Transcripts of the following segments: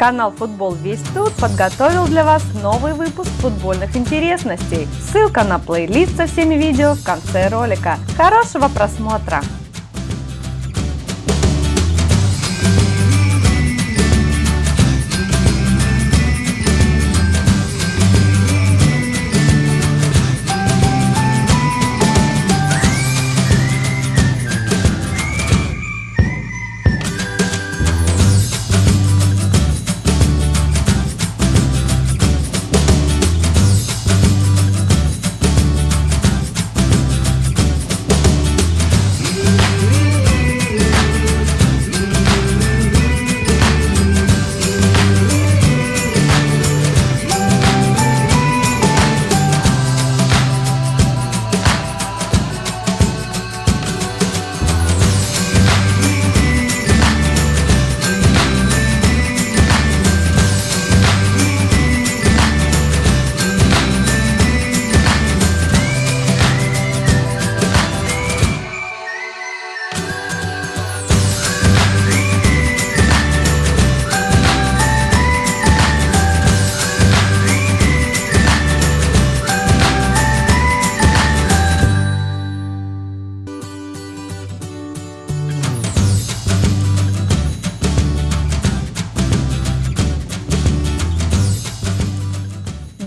Канал Футбол Весь Тут подготовил для вас новый выпуск футбольных интересностей. Ссылка на плейлист со всеми видео в конце ролика. Хорошего просмотра!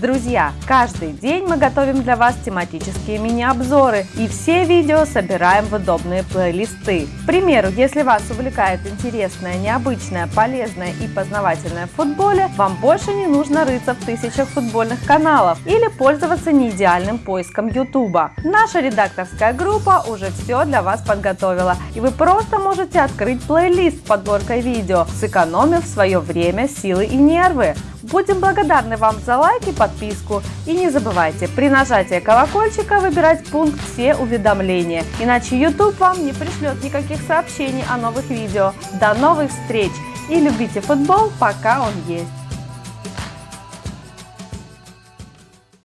Друзья, каждый день мы готовим для вас тематические мини-обзоры и все видео собираем в удобные плейлисты. К примеру, если вас увлекает интересное, необычное, полезное и познавательное в футболе, вам больше не нужно рыться в тысячах футбольных каналов или пользоваться неидеальным поиском YouTube. Наша редакторская группа уже все для вас подготовила, и вы просто можете открыть плейлист с подборкой видео, сэкономив свое время, силы и нервы. Будем благодарны вам за лайк и подписку. И не забывайте при нажатии колокольчика выбирать пункт «Все уведомления», иначе YouTube вам не пришлет никаких сообщений о новых видео. До новых встреч и любите футбол, пока он есть.